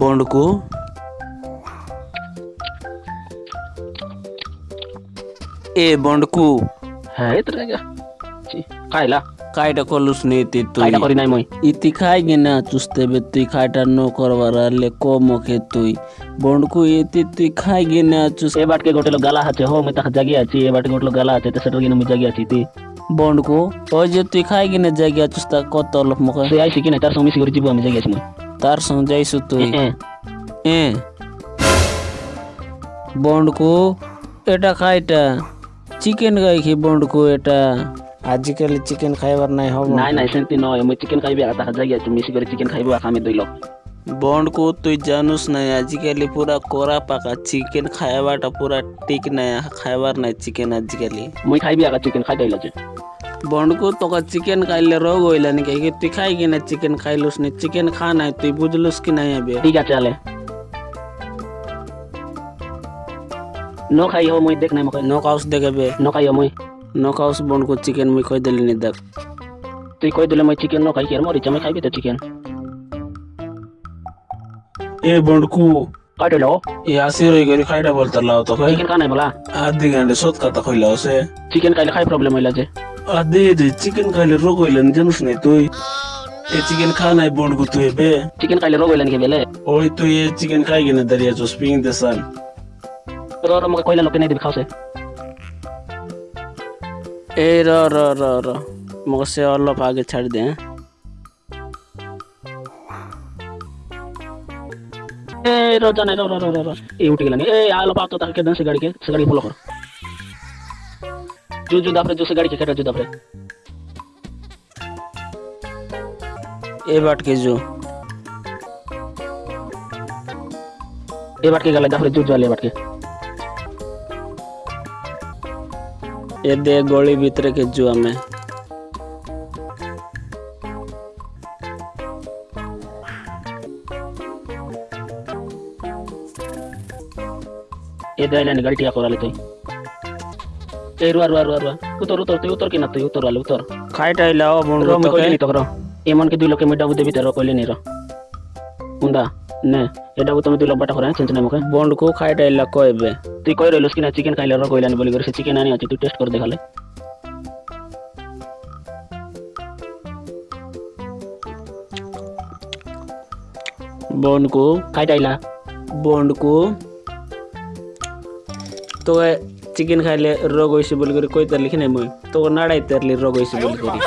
বন্ডকু। এ বন্ডকু। হ্যাঁ এত জায়গা খাইলা কাইটা কলুস নি তুই। খাইটা করি নাই মই। ইতি খাই গিনা চুস্তে বে তুই খাইটা ন করবার আলে কম ওকে তুই। বন্ডকু ইতি তুই খাই গিনা চুস এ বাটকে গোটেলো গালা আছে হো মই তাকে জাগি আছি এ বাটকে গোটেলো গালা আছে তো সেটার কিনা মই জাগি আছি তি। বন্ডকু ওই যে তুই খাই গিনা জায়গা চুস্তা কত অল্প মুখে আইছি কিনা তার সঙ্গে মিশি করে আমি জাগি আছি মই। যাইছু তুই এ, এ বন্ডকু এটা খাইটা চিকেন গাই কি বন্ডকু এটা আজকাল চিকেন খাইবার নাই হব নাই নাই সেমতি নয় মই চিকেন খাইবে আর তাকে জাগি আছি মিশি করে চিকেন খাইবো আর আমি দইল বন্ডকু তুই জানুস নাই আজকালি পুরা কোরা পাকা চিকেন খাইবাটা পুরা ঠিক নাই খাইবার নাই চিকেন আজকালি মই খাইবি আর চিকেন খাই দইল बंडकू तक चिकेन खाइले रोग होइलानी कहे तु खाई कि ना चिकेन? खाइलुस नहीं. चिकेन खा ना तु बुझलुस कि नहीं अभी? ठीक है चले नो खाई हो मुई देख नहीं मुखे नो खाउस देख अबे नो खाई हो मुई. नो खाउस बंडकू चिकेन मुई खोई देली नहीं देख. तु खोई देले मुई चिकेन नो खाई के मोर इच्छा मैं खाई तो चिकेन. ए बंडकू. काट लो ये आसी रोई गरी खाइडा बोलता लाओ तो चिकेन खाना है बोला. आधी घंटे सोत का तो खोई लाओ से चिकेन खाइले खाई प्रॉब्लम होइला जे. अदे चिकन खाले रोग होइलन जनस नहीं तो ये चिकन खाना तो है बोंड को तुए बे। चिकन खाले रोग होइलन के बेले। ओए तो ये चिकन खाए के ना दरिया जो स्पिंग दे सन रो रो मका कोइला लोके नहीं दिखाओ से। ए रो रो रो रो। मका से और लो आगे छड़ दे ए रो जाने रो रो रो रो ये उठ गेला नहीं ए आ लो पातो तक के दन से गाड़ी के से गाड़ी फॉलो करो जो जो दाफरे जो से गाड़ी के जो दाफरे ए बाट के जो। ए बाट के गला दाफरे जो जो ले बाट के। ये दे गोली भीतर के जो हमें। ये दे लेने गलतियाँ करा लेते हैं। ए रुआ रुआ रुआ रुआ उतर उतर तई उतर के ना तई उतर वाले उतर খাইটা ইলাও বন্ডু रो मैं তোকে कोइले नहीं तो करो ए मन के दुई लोग के मिडा बुदे भीतर कोइले नहीं रो उंदा ने एटा तुम दुई लोग बाटा करा चेंज नहीं मके বন্ডকু খাইটা ইলা কইবে তুই কই রইলস কিনা চিকেন খাইলে র কইলানি বলি করে সে চিকেন আনি আছে তুই টেস্ট করে দেখালে বন্ডকু খাইটা আইলা বন্ডকু তোকে চিকেন খাইলে রোগ হয়েছে বলি করে কই তার লিখি নাই মই তোকে নাড়াই তারলি রোগ হয়েছে বলি করি